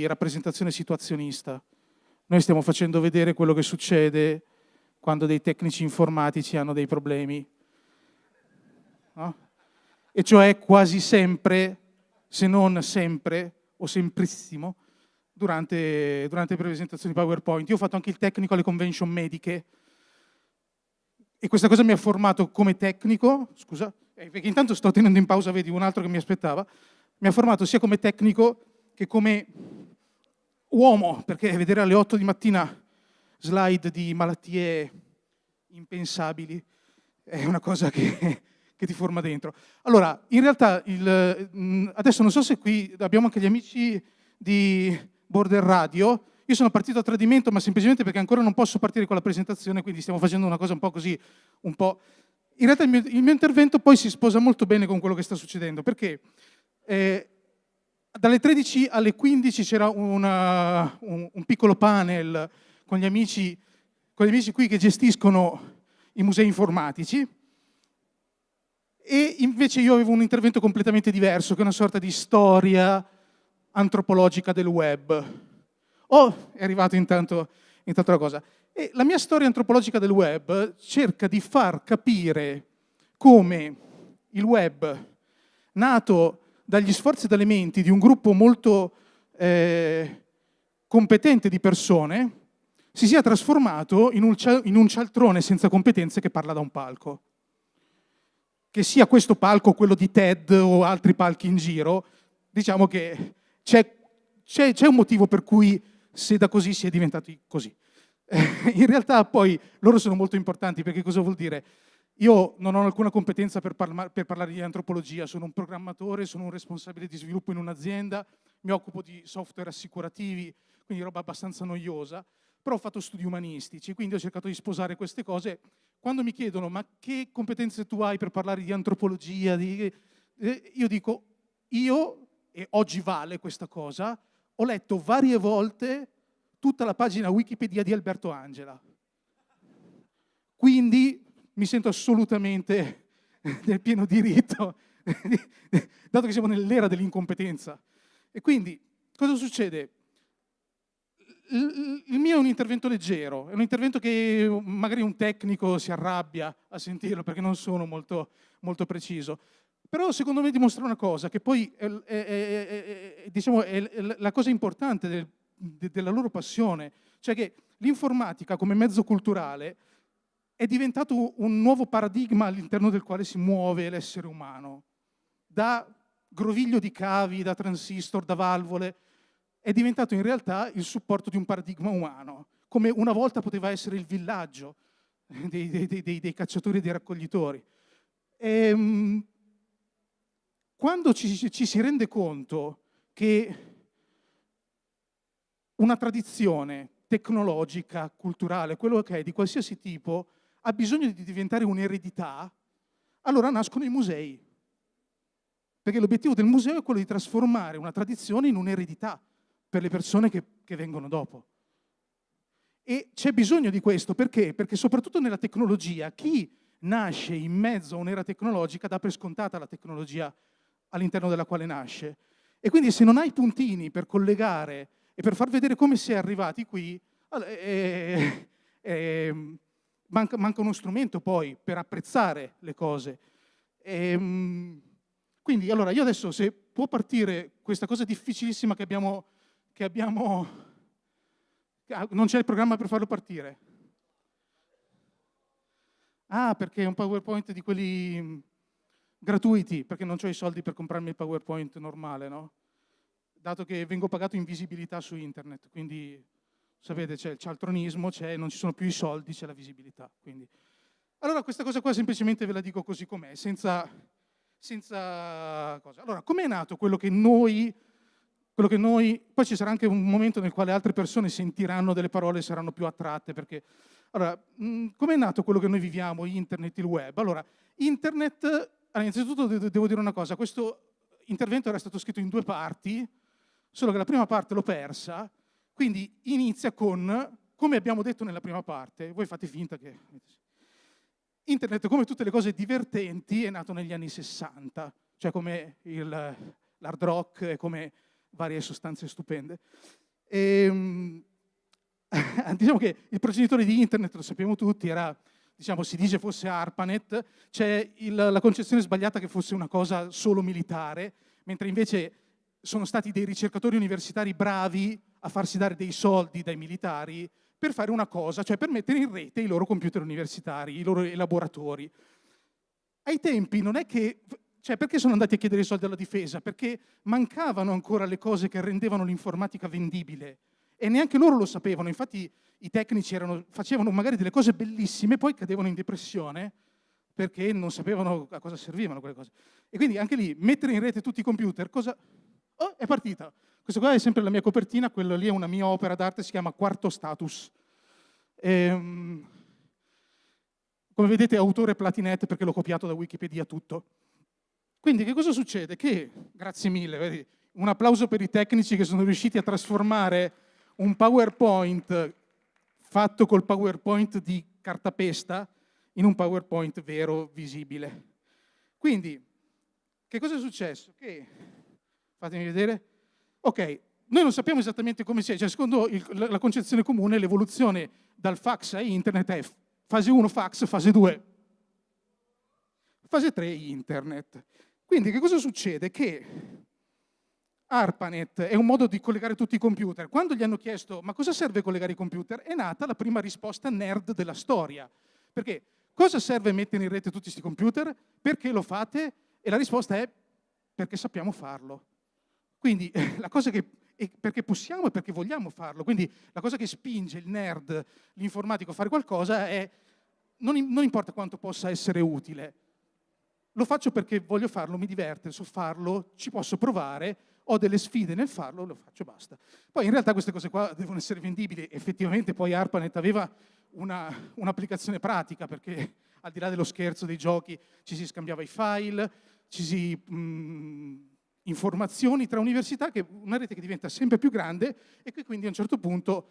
rappresentazione situazionista. Noi stiamo facendo vedere quello che succede quando dei tecnici informatici hanno dei problemi. No? E cioè quasi sempre, se non sempre, o semprissimo, durante, durante le presentazioni PowerPoint. Io ho fatto anche il tecnico alle convention mediche e questa cosa mi ha formato come tecnico, scusa, eh, perché intanto sto tenendo in pausa, vedi, un altro che mi aspettava, mi ha formato sia come tecnico che come uomo, perché vedere alle 8 di mattina slide di malattie impensabili è una cosa che, che ti forma dentro. Allora, in realtà, il, mm, adesso non so se qui abbiamo anche gli amici di Border Radio, io sono partito a tradimento, ma semplicemente perché ancora non posso partire con la presentazione, quindi stiamo facendo una cosa un po' così, un po'... In realtà il mio, il mio intervento poi si sposa molto bene con quello che sta succedendo, perché eh, dalle 13 alle 15 c'era un, un, piccolo panel con gli, amici, con gli amici qui che gestiscono i musei informatici e invece io avevo un intervento completamente diverso, che è una sorta di storia antropologica del web. Oh, è arrivato intanto, intanto la cosa. E la mia storia antropologica del web cerca di far capire come il web, nato dagli sforzi e dalle menti di un gruppo molto eh, competente di persone, si sia trasformato in un, in un cialtrone senza competenze che parla da un palco. Che sia questo palco quello di TED o altri palchi in giro, diciamo che c'è un motivo per cui se da così si è diventati così. in realtà poi loro sono molto importanti perché cosa vuol dire? Io non ho alcuna competenza per, parla per, parlare di antropologia, sono un programmatore, sono un responsabile di sviluppo in un'azienda, mi occupo di software assicurativi, quindi roba abbastanza noiosa, però ho fatto studi umanistici, quindi ho cercato di sposare queste cose. Quando mi chiedono ma che competenze tu hai per parlare di antropologia, di... Eh, io dico io, e oggi vale questa cosa, ho letto varie volte tutta la pagina Wikipedia di Alberto Angela. Quindi mi sento assolutamente nel pieno diritto, dato che siamo nell'era dell'incompetenza. E quindi, cosa succede? Il mio è un intervento leggero, è un intervento che magari un tecnico si arrabbia a sentirlo perché non sono molto, molto preciso. Però secondo me dimostra una cosa, che poi è, è, è, diciamo, è la cosa importante del, de, della loro passione, cioè che l'informatica come mezzo culturale è diventato un nuovo paradigma all'interno del quale si muove l'essere umano. Da groviglio di cavi, da transistor, da valvole, è diventato in realtà il supporto di un paradigma umano, come una volta poteva essere il villaggio dei, dei, dei, dei cacciatori e dei raccoglitori. E, ehm, quando ci, ci si rende conto che una tradizione tecnologica, culturale, quello che è di qualsiasi tipo, ha bisogno di diventare un'eredità, allora nascono i musei. Perché l'obiettivo del museo è quello di trasformare una tradizione in un'eredità per le persone che, che vengono dopo. E c'è bisogno di questo, perché? Perché soprattutto nella tecnologia, chi nasce in mezzo a un'era tecnologica dà per scontata la tecnologia all'interno della quale nasce. E quindi se non hai puntini per collegare e per far vedere come si è arrivati qui, eh, eh, manca, manca, uno strumento poi per apprezzare le cose. E, ehm, quindi, allora, io adesso, se può partire questa cosa difficilissima che abbiamo, che abbiamo non c'è il programma per farlo partire. Ah, perché è un PowerPoint di quelli mm, gratuiti, perché non ho i soldi per comprarmi il PowerPoint normale, no? Dato che vengo pagato in visibilità su internet, quindi sapete c'è il cialtronismo, non ci sono più i soldi, c'è la visibilità. Quindi. Allora questa cosa qua semplicemente ve la dico così com'è, senza, senza cosa. Allora, com'è nato quello che noi quello che noi, poi ci sarà anche un momento nel quale altre persone sentiranno delle parole e saranno più attratte, perché, allora, com'è nato quello che noi viviamo, internet, il web? Allora, internet, allora, innanzitutto devo dire una cosa, questo intervento era stato scritto in due parti, solo che la prima parte l'ho persa, quindi inizia con, come abbiamo detto nella prima parte, voi fate finta che... Internet, come tutte le cose divertenti, è nato negli anni 60, cioè come l'hard rock, come varie sostanze stupende. E, ehm, diciamo che il progenitore di internet, lo sappiamo tutti, era, diciamo, si dice fosse ARPANET, c'è la concezione sbagliata che fosse una cosa solo militare, mentre invece sono stati dei ricercatori universitari bravi a farsi dare dei soldi dai militari per fare una cosa, cioè per mettere in rete i loro computer universitari, i loro laboratori. Ai tempi non è che... Cioè, perché sono andati a chiedere i soldi alla difesa? Perché mancavano ancora le cose che rendevano l'informatica vendibile e neanche loro lo sapevano. Infatti i tecnici erano, facevano magari delle cose bellissime, poi cadevano in depressione perché non sapevano a cosa servivano quelle cose. E quindi anche lì, mettere in rete tutti i computer, cosa... Oh, è partita. Questo qua è sempre la mia copertina, quello lì è una mia opera d'arte, si chiama Quarto Status. Ehm, come vedete autore Platinet perché l'ho copiato da Wikipedia tutto. Quindi che cosa succede? Che, grazie mille, vedi, un applauso per i tecnici che sono riusciti a trasformare un PowerPoint fatto col PowerPoint di cartapesta in un PowerPoint vero, visibile. Quindi, che cosa è successo? Che, fatemi vedere, ok, noi non sappiamo esattamente come sia, cioè secondo il, la concezione comune l'evoluzione dal fax a internet è fase 1 fax, fase 2, fase 3 internet. Quindi che cosa succede? Che ARPANET è un modo di collegare tutti i computer. Quando gli hanno chiesto ma cosa serve collegare i computer, è nata la prima risposta nerd della storia. Perché cosa serve mettere in rete tutti questi computer? Perché lo fate? E la risposta è perché sappiamo farlo. Quindi la cosa che perché possiamo e perché vogliamo farlo. Quindi la cosa che spinge il nerd, l'informatico a fare qualcosa è non, non importa quanto possa essere utile, lo faccio perché voglio farlo, mi diverte, so farlo, ci posso provare, ho delle sfide nel farlo, lo faccio, basta. Poi in realtà queste cose qua devono essere vendibili, effettivamente poi ARPANET aveva un'applicazione un pratica perché al di là dello scherzo dei giochi ci si scambiava i file, ci si... Mh, mm, informazioni tra università, che una rete che diventa sempre più grande e che quindi a un certo punto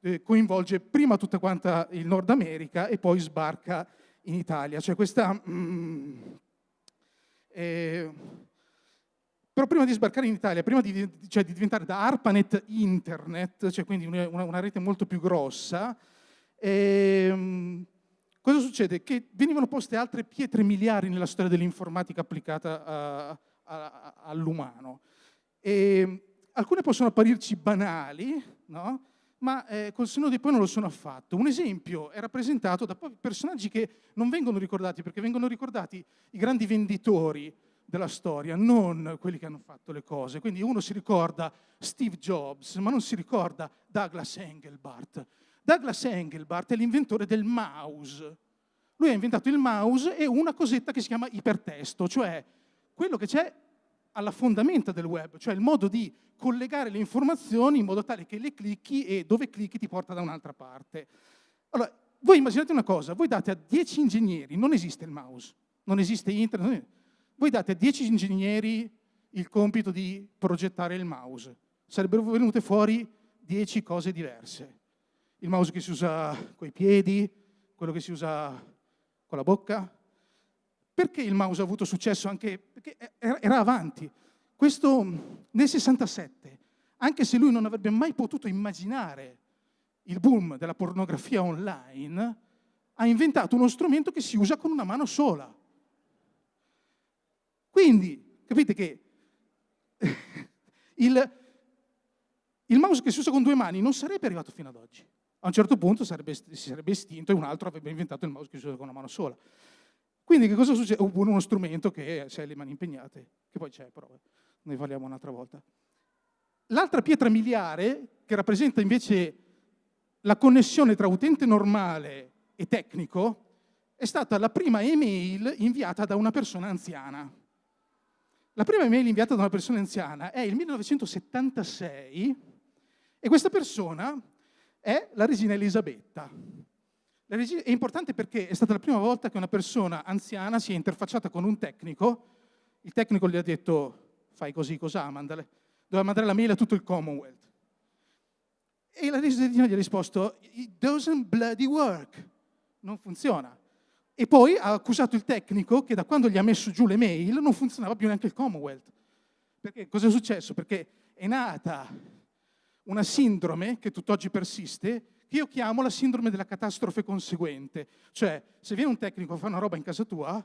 eh, coinvolge prima tutta quanta il Nord America e poi sbarca in Italia. Cioè questa... Mm, eh, però prima di sbarcare in Italia, prima di, cioè di diventare da ARPANET Internet, cioè quindi una, una rete molto più grossa, eh, cosa succede? Che venivano poste altre pietre miliari nella storia dell'informatica applicata a, all'umano. alcune possono apparirci banali, no? ma eh, col senno di poi non lo sono affatto. Un esempio è rappresentato da personaggi che non vengono ricordati, perché vengono ricordati i grandi venditori della storia, non quelli che hanno fatto le cose. Quindi uno si ricorda Steve Jobs, ma non si ricorda Douglas Engelbart. Douglas Engelbart è l'inventore del mouse. Lui ha inventato il mouse e una cosetta che si chiama ipertesto, cioè quello che c'è alla fondamenta del web, cioè il modo di collegare le informazioni in modo tale che le clicchi e dove clicchi ti porta da un'altra parte. Allora, voi immaginate una cosa, voi date a 10 ingegneri, non esiste il mouse, non esiste internet, voi date a 10 ingegneri il compito di progettare il mouse. Sarebbero venute fuori 10 cose diverse. Il mouse che si usa coi piedi, quello che si usa con la bocca. Perché il mouse ha avuto successo anche perché era avanti. Questo nel 67, anche se lui non avrebbe mai potuto immaginare il boom della pornografia online, ha inventato uno strumento che si usa con una mano sola. Quindi, capite che il, il mouse che si usa con due mani non sarebbe arrivato fino ad oggi. A un certo punto sarebbe, si sarebbe estinto e un altro avrebbe inventato il mouse che si usa con una mano sola. Quindi che cosa succede? Oppure uno strumento che se hai le mani impegnate, che poi c'è, però ne parliamo un'altra volta. L'altra pietra miliare, che rappresenta invece la connessione tra utente normale e tecnico, è stata la prima email inviata da una persona anziana. La prima email inviata da una persona anziana è il 1976 e questa persona è la regina Elisabetta. È importante perché è stata la prima volta che una persona anziana si è interfacciata con un tecnico, il tecnico gli ha detto fai così, cos'ha, mandale. Doveva mandare la mail a tutto il Commonwealth. E la regina gli ha risposto, it doesn't bloody work, non funziona. E poi ha accusato il tecnico che da quando gli ha messo giù le mail non funzionava più neanche il Commonwealth. Perché cosa è successo? Perché è nata una sindrome che tutt'oggi persiste, che io chiamo la sindrome della catastrofe conseguente. Cioè, se viene un tecnico a fare una roba in casa tua,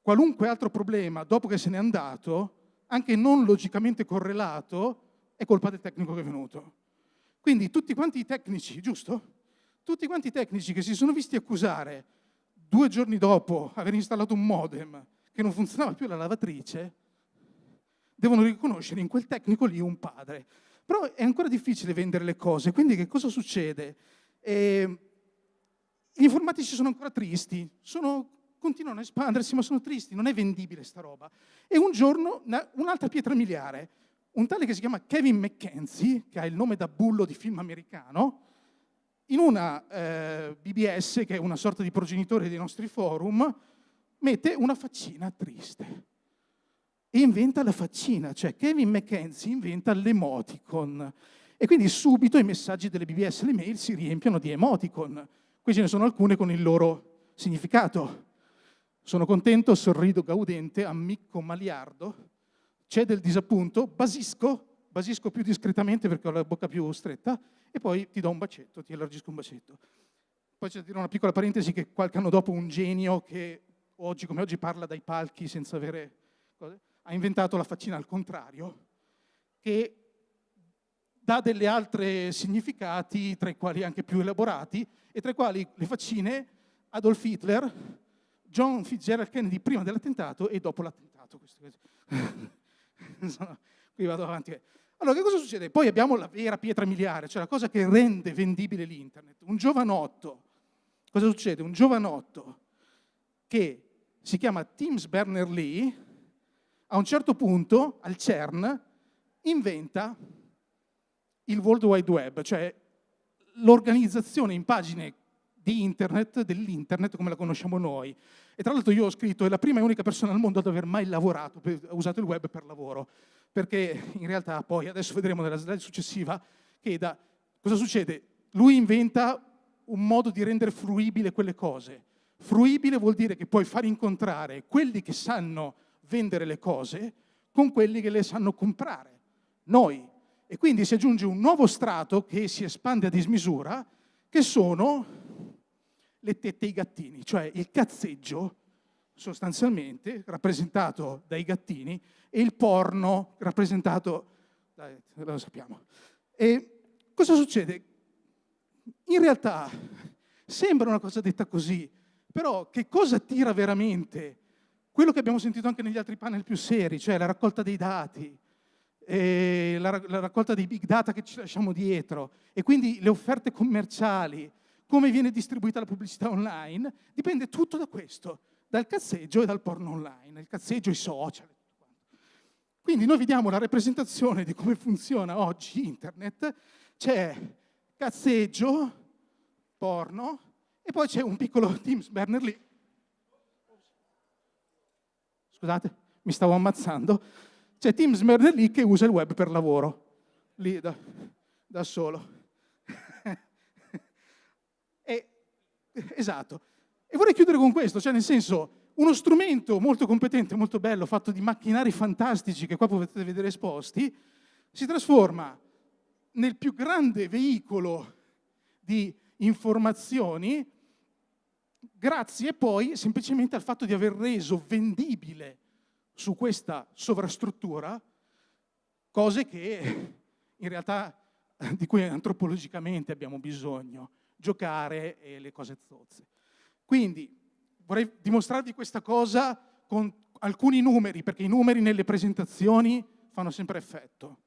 qualunque altro problema dopo che se n'è andato, anche non logicamente correlato, è colpa del tecnico che è venuto. Quindi tutti quanti i tecnici, giusto? Tutti quanti i tecnici che si sono visti accusare due giorni dopo aver installato un modem che non funzionava più la lavatrice, devono riconoscere in quel tecnico lì un padre. Però è ancora difficile vendere le cose, quindi che cosa succede? Eh, gli informatici sono ancora tristi, sono, continuano a espandersi ma sono tristi, non è vendibile sta roba. E un giorno un'altra pietra miliare, un tale che si chiama Kevin McKenzie, che ha il nome da bullo di film americano, in una eh, BBS, che è una sorta di progenitore dei nostri forum, mette una faccina triste inventa la faccina, cioè Kevin McKenzie inventa l'emoticon e quindi subito i messaggi delle BBS e le mail si riempiono di emoticon. Qui ce ne sono alcune con il loro significato. Sono contento, sorrido gaudente, ammicco maliardo, c'è del disappunto, basisco, basisco più discretamente perché ho la bocca più stretta e poi ti do un bacetto, ti allargisco un bacetto. Poi c'è da dire una piccola parentesi che qualche anno dopo un genio che oggi come oggi parla dai palchi senza avere cose, ha inventato la faccina al contrario, che dà delle altre significati, tra i quali anche più elaborati, e tra i quali le faccine Adolf Hitler, John Fitzgerald Kennedy prima dell'attentato e dopo l'attentato. Qui vado avanti. Allora, che cosa succede? Poi abbiamo la vera pietra miliare, cioè la cosa che rende vendibile l'internet. Un giovanotto, cosa succede? Un giovanotto che si chiama Tim Berners-Lee, a un certo punto, al CERN, inventa il World Wide Web, cioè l'organizzazione in pagine di internet, dell'internet come la conosciamo noi. E tra l'altro io ho scritto, è la prima e unica persona al mondo ad aver mai lavorato, ha usato il web per lavoro, perché in realtà poi, adesso vedremo nella slide successiva, che da, cosa succede? Lui inventa un modo di rendere fruibile quelle cose. Fruibile vuol dire che puoi far incontrare quelli che sanno vendere le cose con quelli che le sanno comprare, noi. E quindi si aggiunge un nuovo strato che si espande a dismisura, che sono le tette ai gattini, cioè il cazzeggio sostanzialmente rappresentato dai gattini e il porno rappresentato, dai, lo sappiamo. E cosa succede? In realtà sembra una cosa detta così, però che cosa tira veramente? Quello che abbiamo sentito anche negli altri panel più seri, cioè la raccolta dei dati, la, la raccolta dei big data che ci lasciamo dietro e quindi le offerte commerciali, come viene distribuita la pubblicità online, dipende tutto da questo, dal cazzeggio e dal porno online, il cazzeggio, i social. Quindi noi vediamo la rappresentazione di come funziona oggi internet, c'è cazzeggio, porno, e poi c'è un piccolo Tim Berners-Lee. Scusate, mi stavo ammazzando. C'è Tim Berners-Lee che usa il web per lavoro, lì da, da solo. e, esatto. E vorrei chiudere con questo, cioè nel senso, uno strumento molto competente, molto bello, fatto di macchinari fantastici che qua potete vedere esposti, si trasforma nel più grande veicolo di informazioni grazie poi semplicemente al fatto di aver reso vendibile su questa sovrastruttura cose che in realtà di cui antropologicamente abbiamo bisogno, giocare e le cose zozze. Quindi vorrei dimostrarvi questa cosa con alcuni numeri, perché i numeri nelle presentazioni fanno sempre effetto.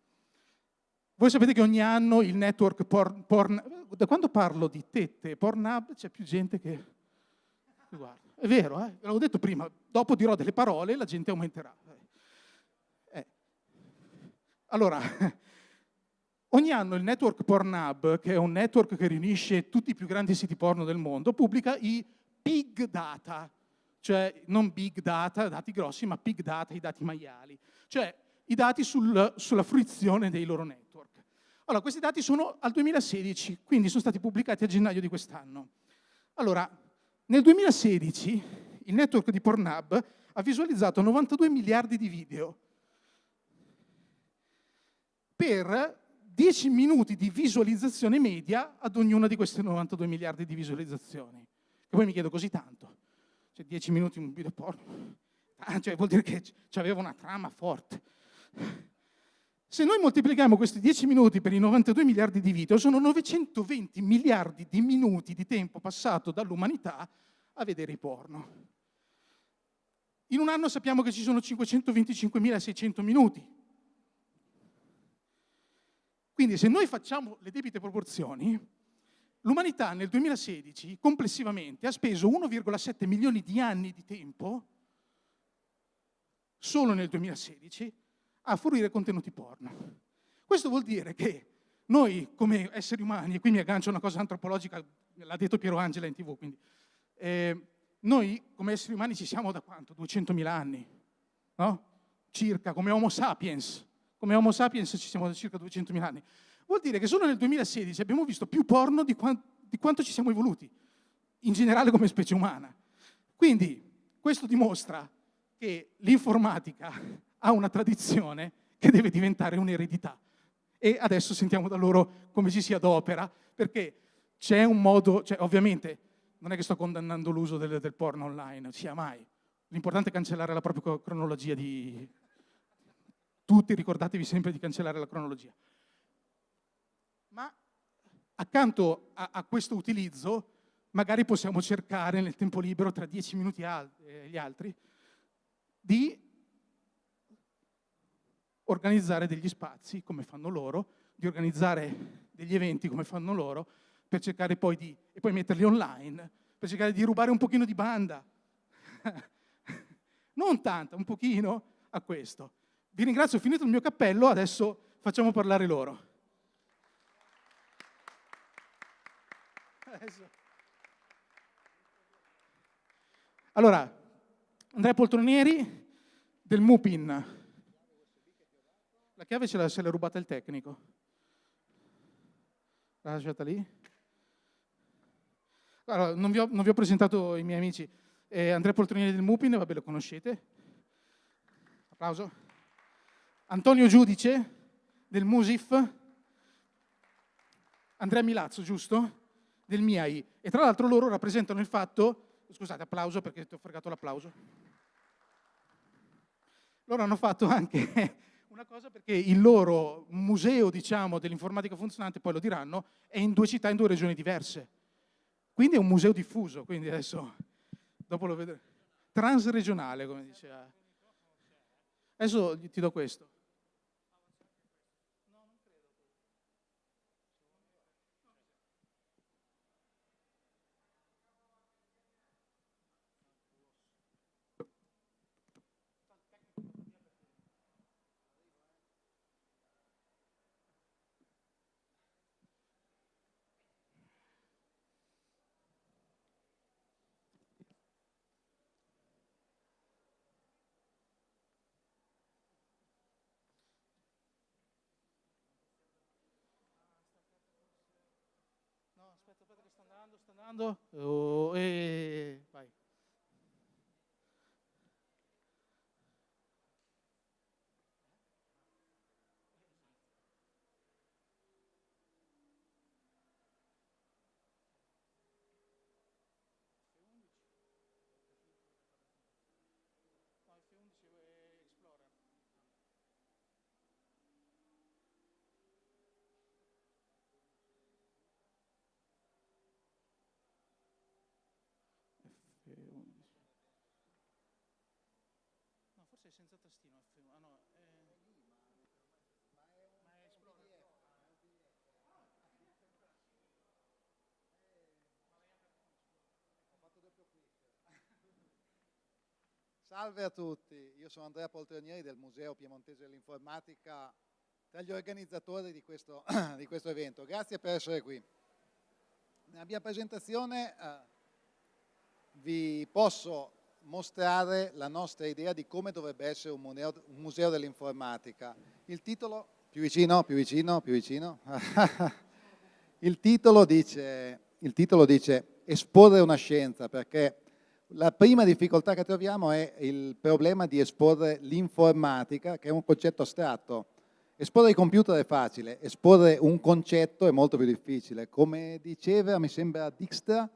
Voi sapete che ogni anno il network porn, porn da quando parlo di tette e Pornhub c'è più gente che Guarda, è vero, eh? l'avevo detto prima, dopo dirò delle parole e la gente aumenterà. Eh. Allora, ogni anno il network Pornhub, che è un network che riunisce tutti i più grandi siti porno del mondo, pubblica i big data, cioè non big data, dati grossi, ma big data, i dati maiali, cioè i dati sul, sulla fruizione dei loro network. Allora, questi dati sono al 2016, quindi sono stati pubblicati a gennaio di quest'anno. Allora, nel 2016 il network di Pornhub ha visualizzato 92 miliardi di video. per 10 minuti di visualizzazione media ad ognuna di queste 92 miliardi di visualizzazioni. E poi mi chiedo così tanto, cioè 10 minuti un video porno, ah, cioè vuol dire che aveva una trama forte. Se noi moltiplichiamo questi 10 minuti per i 92 miliardi di video, sono 920 miliardi di minuti di tempo passato dall'umanità a vedere i porno. In un anno sappiamo che ci sono 525.600 minuti. Quindi se noi facciamo le debite proporzioni, l'umanità nel 2016 complessivamente ha speso 1,7 milioni di anni di tempo, solo nel 2016, a fornire contenuti porno. Questo vuol dire che noi come esseri umani, e qui mi aggancio a una cosa antropologica, l'ha detto Piero Angela in tv, quindi, eh, noi come esseri umani ci siamo da quanto? 200.000 anni, no? Circa, come Homo sapiens. Come Homo sapiens ci siamo da circa 200.000 anni. Vuol dire che solo nel 2016 abbiamo visto più porno di, quant di quanto ci siamo evoluti, in generale come specie umana. Quindi questo dimostra che l'informatica ha una tradizione che deve diventare un'eredità. E adesso sentiamo da loro come ci si adopera, perché c'è un modo, cioè ovviamente non è che sto condannando l'uso del, del porno online, sia mai. L'importante è cancellare la propria cronologia di... Tutti ricordatevi sempre di cancellare la cronologia. Ma accanto a, a questo utilizzo, magari possiamo cercare nel tempo libero, tra dieci minuti e gli altri, di organizzare degli spazi come fanno loro, di organizzare degli eventi come fanno loro, per cercare poi di, e poi metterli online, per cercare di rubare un pochino di banda. non tanto, un pochino a questo. Vi ringrazio, ho finito il mio cappello, adesso facciamo parlare loro. Allora, Andrea Poltronieri del Mupin, la chiave ce l'ha, se l'ha rubata il tecnico. L'ha lasciata lì? Allora, non, vi ho, non vi ho presentato i miei amici. Eh, Andrea Poltronieri del Mupin, vabbè lo conoscete. Applauso. Antonio Giudice del Musif. Andrea Milazzo, giusto? Del MIAI. E tra l'altro loro rappresentano il fatto, scusate, applauso perché ti ho fregato l'applauso. Loro hanno fatto anche una cosa perché il loro museo, diciamo, dell'informatica funzionante, poi lo diranno, è in due città, in due regioni diverse. Quindi è un museo diffuso, quindi adesso, dopo lo vedremo. Transregionale, come diceva. Adesso ti do questo. Andando, sta andando. Oh, e forse senza tastino F1. Ah no, è... ma è Explorer. Salve a tutti, io sono Andrea Poltronieri del Museo Piemontese dell'Informatica, tra gli organizzatori di questo, di questo, evento. Grazie per essere qui. Nella mia presentazione eh, vi posso mostrare la nostra idea di come dovrebbe essere un museo, museo dell'informatica. Il titolo, più vicino, più vicino, più vicino. il, titolo dice, il titolo dice esporre una scienza perché la prima difficoltà che troviamo è il problema di esporre l'informatica, che è un concetto astratto, Esporre i computer è facile, esporre un concetto è molto più difficile. Come diceva, mi sembra Dijkstra,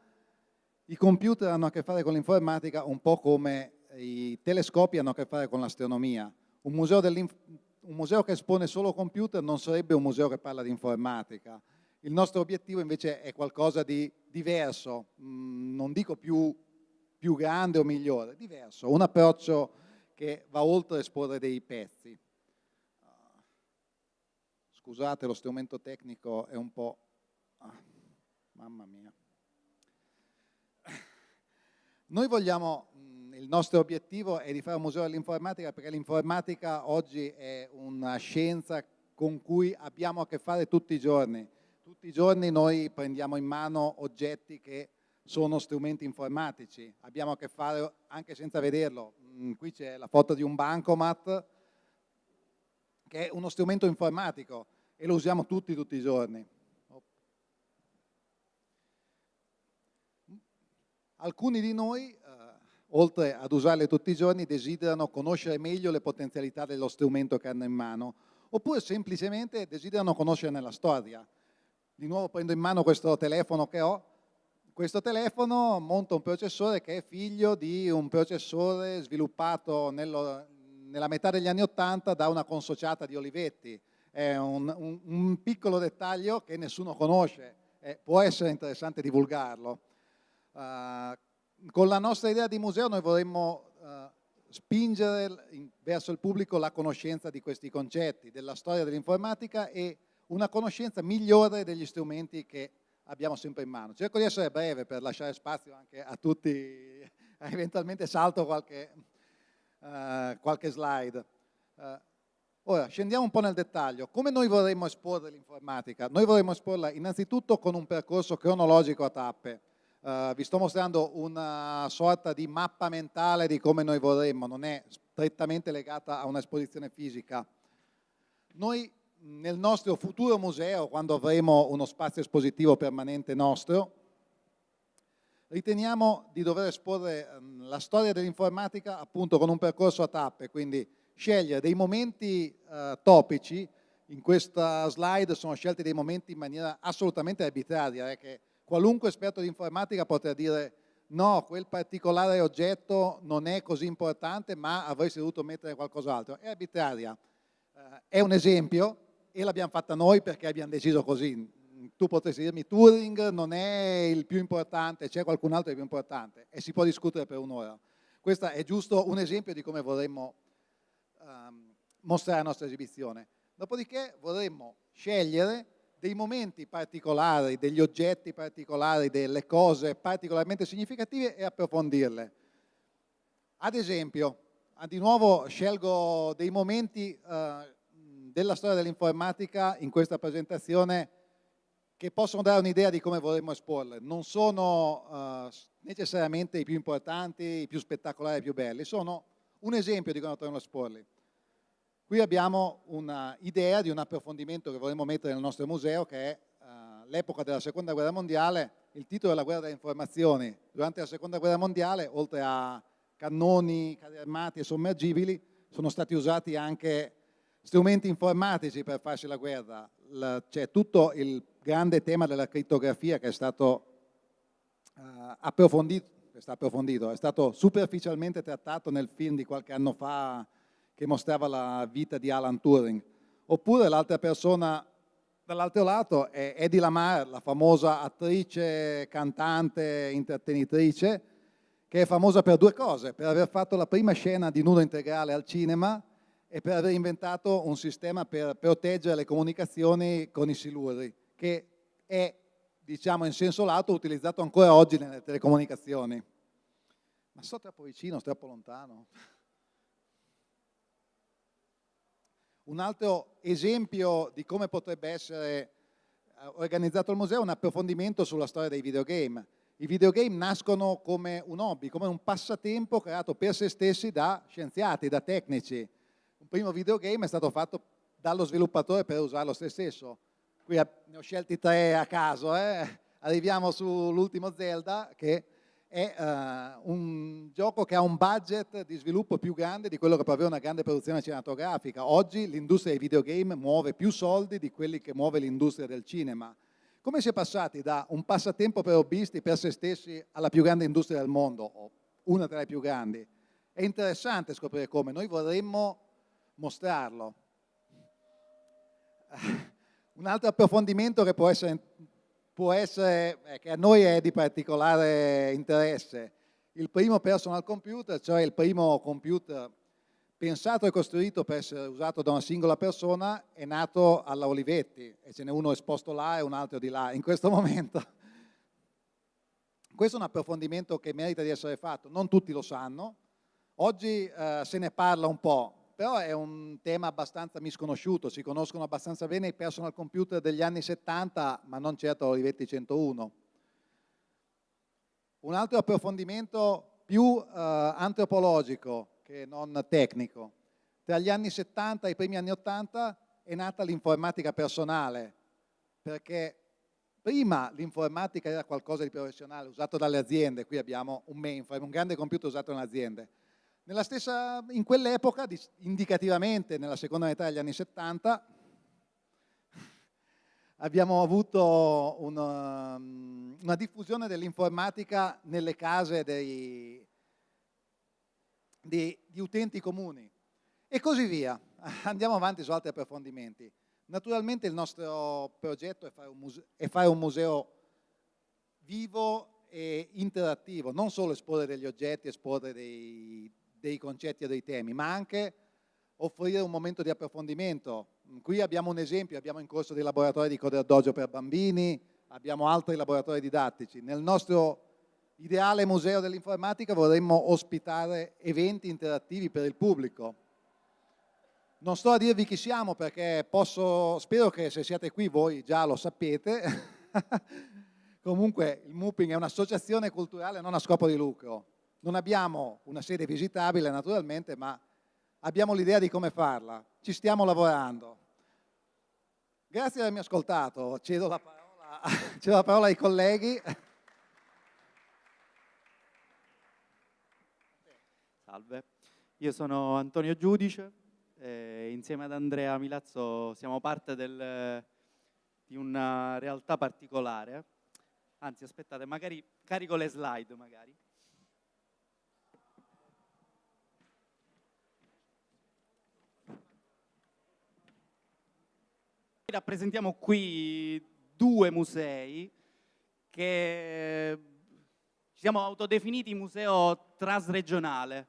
i computer hanno a che fare con l'informatica un po' come i telescopi hanno a che fare con l'astronomia. Un, un museo, che espone solo computer non sarebbe un museo che parla di informatica. Il nostro obiettivo invece è qualcosa di diverso, mm, non dico più, più grande o migliore, diverso, un approccio che va oltre esporre dei pezzi. Scusate, lo strumento tecnico è un po'... Ah, mamma mia. Noi vogliamo, mm, il nostro obiettivo è di fare un museo dell'informatica perché l'informatica oggi è una scienza con cui abbiamo a che fare tutti i giorni. Tutti i giorni noi prendiamo in mano oggetti che sono strumenti informatici, abbiamo a che fare anche senza vederlo. Mm, qui c'è la foto di un bancomat che è uno strumento informatico e lo usiamo tutti, tutti i giorni. Alcuni di noi, eh, oltre ad usarle tutti i giorni, desiderano conoscere meglio le potenzialità dello strumento che hanno in mano, oppure semplicemente desiderano conoscerne la storia. Di nuovo prendo in mano questo telefono che ho, questo telefono monta un processore che è figlio di un processore sviluppato nello, nella metà degli anni Ottanta da una consociata di Olivetti. È un, un, un piccolo dettaglio che nessuno conosce, eh, può essere interessante divulgarlo. Uh, con la nostra idea di museo noi vorremmo uh, spingere in, verso il pubblico la conoscenza di questi concetti, della storia dell'informatica e una conoscenza migliore degli strumenti che abbiamo sempre in mano. Cerco di essere breve per lasciare spazio anche a tutti, eventualmente salto qualche, uh, qualche slide. Uh, ora, scendiamo un po' nel dettaglio. Come noi vorremmo esporre l'informatica? Noi vorremmo esporla innanzitutto con un percorso cronologico a tappe. Uh, vi sto mostrando una sorta di mappa mentale di come noi vorremmo, non è strettamente legata a un'esposizione fisica. Noi nel nostro futuro museo, quando avremo uno spazio espositivo permanente nostro, riteniamo di dover esporre ehm, la storia dell'informatica appunto con un percorso a tappe, quindi scegliere dei momenti uh, topici, in questa slide sono scelti dei momenti in maniera assolutamente arbitraria, eh, che qualunque esperto di informatica potrà dire no, quel particolare oggetto non è così importante ma avresti dovuto mettere qualcos'altro, è arbitraria. Uh, è un esempio, e l'abbiamo fatta noi perché abbiamo deciso così. Tu potresti dirmi Turing non è il più importante, c'è qualcun altro di più importante e si può discutere per un'ora. Questo è giusto un esempio di come vorremmo um, mostrare la nostra esibizione. Dopodiché vorremmo scegliere dei momenti particolari, degli oggetti particolari, delle cose particolarmente significative e approfondirle. Ad esempio, di nuovo scelgo dei momenti uh, della storia dell'informatica in questa presentazione che possono dare un'idea di come vorremmo esporle. Non sono uh, necessariamente i più importanti, i più spettacolari, i più belli, sono un esempio di come potremmo esporli. Qui abbiamo un'idea di un approfondimento che vorremmo mettere nel nostro museo che è uh, l'epoca della seconda guerra mondiale, il titolo è la guerra delle informazioni. Durante la seconda guerra mondiale, oltre a cannoni, carri armati e sommergibili, sono stati usati anche strumenti informatici per farsi la guerra, c'è tutto il grande tema della crittografia che è stato uh, approfondito, stato approfondito, è stato superficialmente trattato nel film di qualche anno fa che mostrava la vita di Alan Turing. Oppure l'altra persona dall'altro lato è Eddie Lamar, la famosa attrice, cantante, intrattenitrice, che è famosa per due cose, per aver fatto la prima scena di nudo integrale al cinema e per aver inventato un sistema per proteggere le comunicazioni con i siluri, che è, diciamo in senso lato, utilizzato ancora oggi nelle telecomunicazioni. Ma sto troppo vicino, sto troppo lontano. Un altro esempio di come potrebbe essere eh, organizzato il museo è un approfondimento sulla storia dei videogame. I videogame nascono come un hobby, come un passatempo creato per se stessi da scienziati, da tecnici, un primo videogame è stato fatto dallo sviluppatore per usarlo se stesso. Qui ne ho scelti tre a caso, eh? arriviamo sull'ultimo Zelda che è uh, un gioco che ha un budget di sviluppo più grande di quello che può avere una grande produzione cinematografica. Oggi l'industria dei videogame muove più soldi di quelli che muove l'industria del cinema. Come si è passati da un passatempo per hobbisti per se stessi alla più grande industria del mondo, o una tra le più grandi? È interessante scoprire come, noi vorremmo mostrarlo. Un altro approfondimento che può essere, può essere eh, che a noi è di particolare interesse, il primo personal computer, cioè il primo computer pensato e costruito per essere usato da una singola persona, è nato alla Olivetti e ce n'è uno esposto là e un altro di là in questo momento. Questo è un approfondimento che merita di essere fatto, non tutti lo sanno, oggi eh, se ne parla un po', però è un tema abbastanza misconosciuto, si conoscono abbastanza bene i personal computer degli anni 70, ma non certo l'Olivetti 101. Un altro approfondimento più eh, antropologico, che non tecnico. Tra gli anni 70 e i primi anni 80 è nata l'informatica personale, perché prima l'informatica era qualcosa di professionale, usato dalle aziende, qui abbiamo un mainframe, un grande computer usato dalle aziende. Stessa, in quell'epoca, indicativamente nella seconda metà degli anni 70, abbiamo avuto una, una diffusione dell'informatica nelle case dei, di, di utenti comuni e così via. Andiamo avanti su altri approfondimenti. Naturalmente il nostro progetto è fare un museo, fare un museo vivo e interattivo, non solo esporre degli oggetti, esporre dei, dei concetti e dei temi, ma anche offrire un momento di approfondimento. Qui abbiamo un esempio, abbiamo in corso dei laboratori di Coder Dojo per bambini, abbiamo altri laboratori didattici. Nel nostro ideale museo dell'informatica vorremmo ospitare eventi interattivi per il pubblico. Non sto a dirvi chi siamo perché posso, spero che se siete qui voi già lo sapete. Comunque il MUPING è un'associazione culturale non a scopo di lucro. Non abbiamo una sede visitabile naturalmente, ma abbiamo l'idea di come farla. Ci stiamo lavorando. Grazie di avermi ascoltato. Cedo la parola, cedo la parola ai colleghi. Salve, io sono Antonio Giudice, eh, insieme ad Andrea Milazzo siamo parte del, di una realtà particolare. Anzi, aspettate, magari carico le slide, magari. Rappresentiamo qui due musei che ci siamo autodefiniti museo trasregionale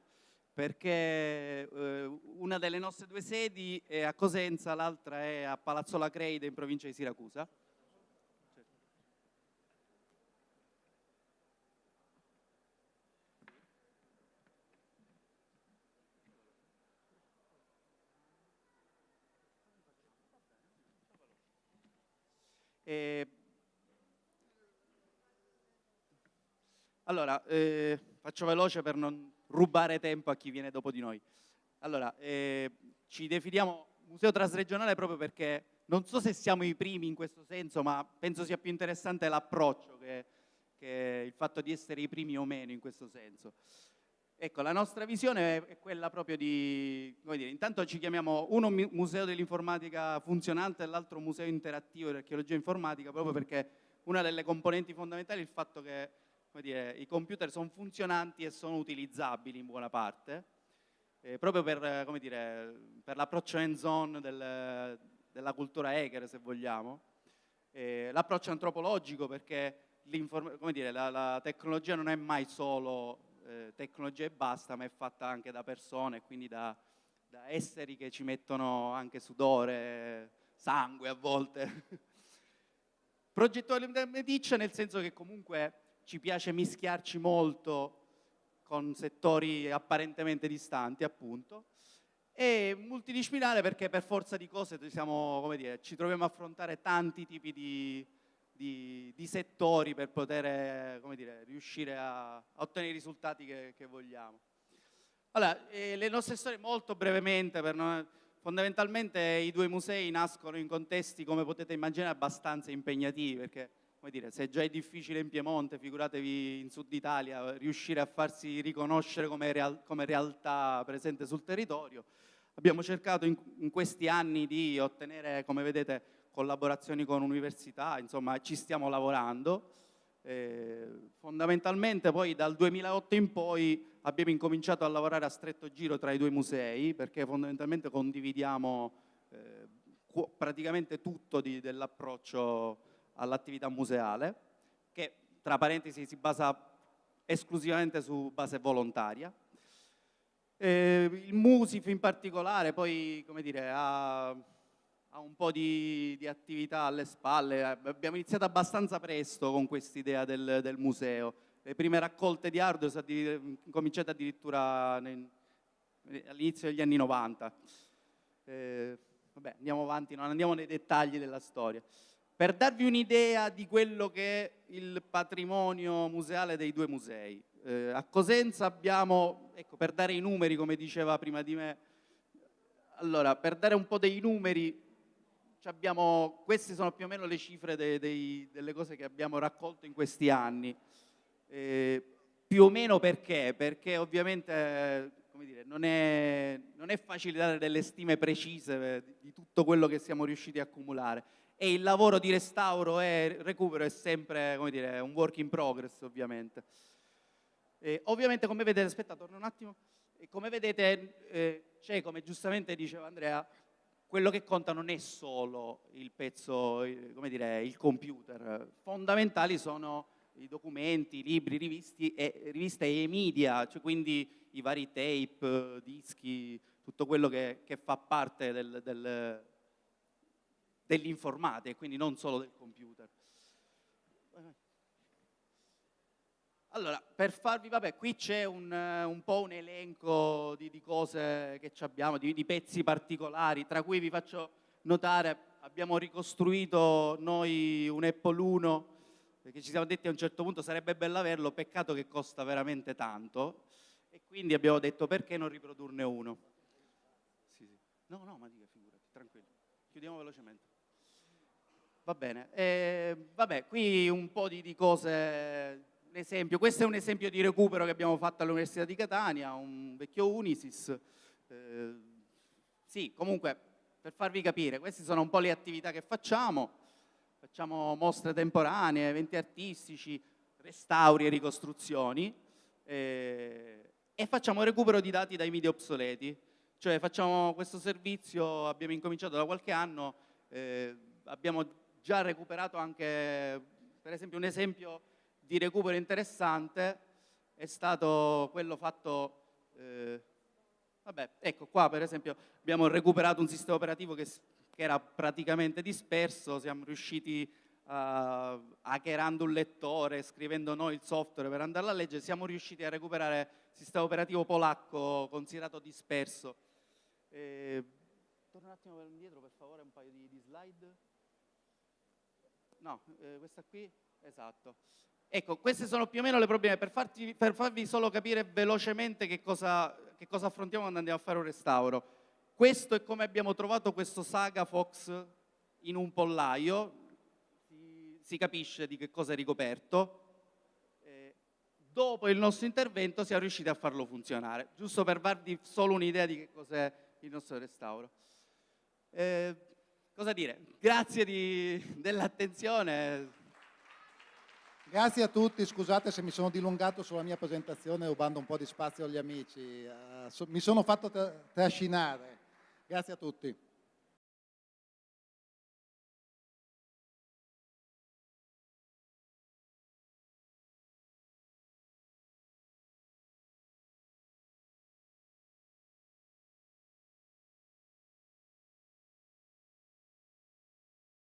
perché eh, una delle nostre due sedi è a Cosenza, l'altra è a Palazzo La Creide in provincia di Siracusa. E... Allora, eh, faccio veloce per non rubare tempo a chi viene dopo di noi. Allora, eh, ci definiamo museo trasregionale proprio perché non so se siamo i primi in questo senso, ma penso sia più interessante l'approccio che, che, il fatto di essere i primi o meno in questo senso. Ecco, la nostra visione è quella proprio di, come dire, intanto ci chiamiamo uno museo dell'informatica funzionante e l'altro museo interattivo di archeologia informatica, proprio perché una delle componenti fondamentali è il fatto che dire, i computer sono funzionanti e sono utilizzabili in buona parte, eh, proprio per, per l'approccio hands-on del, della cultura hacker, se vogliamo, eh, l'approccio antropologico perché dire, la, la, tecnologia non è mai solo eh, tecnologia e basta, ma è fatta anche da persone, quindi da, da esseri che ci mettono anche sudore, sangue a volte. Progettuale meticcia nel senso che comunque ci piace mischiarci molto con settori apparentemente distanti, appunto, e multidisciplinare perché per forza di cose siamo, dire, ci troviamo a affrontare tanti tipi di, di, di settori per poter dire, riuscire a, a, ottenere i risultati che, che vogliamo. Allora, eh, le nostre storie molto brevemente, noi, fondamentalmente i due musei nascono in contesti, come potete immaginare, abbastanza impegnativi, perché come dire, se già è difficile in Piemonte, figuratevi in Sud Italia, riuscire a farsi riconoscere come, real, come realtà presente sul territorio. Abbiamo cercato in, in, questi anni di ottenere, come vedete, collaborazioni con università, insomma ci stiamo lavorando. Eh, fondamentalmente poi dal 2008 in poi abbiamo incominciato a lavorare a stretto giro tra i due musei perché fondamentalmente condividiamo eh, praticamente tutto dell'approccio all'attività museale, che tra parentesi si basa esclusivamente su base volontaria. Eh, il Musif in particolare poi, come dire, ha, ha un po' di, di, attività alle spalle, abbiamo iniziato abbastanza presto con quest'idea del, del, museo. Le prime raccolte di hardware sono cominciate addirittura all'inizio degli anni 90. Eh, vabbè, andiamo avanti, non andiamo nei dettagli della storia. Per darvi un'idea di quello che è il patrimonio museale dei due musei, eh, a Cosenza abbiamo, ecco, per dare i numeri, come diceva prima di me, allora, per dare un po' dei numeri, abbiamo, queste sono più o meno le cifre dei, dei, delle cose che abbiamo raccolto in questi anni. Eh, più o meno perché? Perché ovviamente dire, non, è, non, è, facile dare delle stime precise di tutto quello che siamo riusciti a accumulare e il lavoro di restauro e recupero è sempre dire, un work in progress ovviamente. E ovviamente come vedete, aspetta torno un attimo, come vedete eh, c'è come giustamente diceva Andrea, quello che conta non è solo il pezzo, come dire, il computer, fondamentali sono i documenti, i libri, rivisti e, riviste e media, cioè quindi i vari tape, dischi, tutto quello che, che fa parte del, del dell'informatica e quindi non solo del computer. Allora, per farvi, vabbè, qui c'è un, un, po' un elenco di, di cose che abbiamo, di, di, pezzi particolari, tra cui vi faccio notare, abbiamo ricostruito noi un Apple 1, perché ci siamo detti a un certo punto sarebbe bello averlo, peccato che costa veramente tanto, e quindi abbiamo detto perché non riprodurne uno. Sì, sì. No, no, ma dica, figurati, tranquillo. Chiudiamo velocemente. Va bene, eh, vabbè, qui un po' di, di cose, esempio, questo è un esempio di recupero che abbiamo fatto all'Università di Catania, un vecchio Unisys. Eh, sì, comunque, per farvi capire, queste sono un po' le attività che facciamo. Facciamo mostre temporanee, eventi artistici, restauri e ricostruzioni eh, e facciamo recupero di dati dai media obsoleti. Cioè facciamo questo servizio, abbiamo incominciato da qualche anno, eh, abbiamo già recuperato anche, per esempio un esempio di recupero interessante è stato quello fatto, eh, vabbè, ecco qua per esempio abbiamo recuperato un sistema operativo che, che era praticamente disperso, siamo riusciti uh, hackerando un lettore, scrivendo noi il software per andarlo a leggere, siamo riusciti a recuperare il sistema operativo polacco considerato disperso. Eh, torna un attimo indietro per favore un paio di, di slide no, eh, questa qui, esatto. Ecco, queste sono più o meno le problemi, per, farti, per farvi solo capire velocemente che cosa, che cosa affrontiamo quando andiamo a fare un restauro. Questo è come abbiamo trovato questo Saga Fox in un pollaio, si, si capisce di che cosa è ricoperto. Eh, dopo il nostro intervento siamo riusciti a farlo funzionare, giusto per darvi solo un'idea di che cos'è il nostro restauro. Eh, cosa dire? Grazie dell'attenzione. Grazie a tutti, scusate se mi sono dilungato sulla mia presentazione rubando un po' di spazio agli amici, so, mi sono fatto tra trascinare. Grazie a tutti.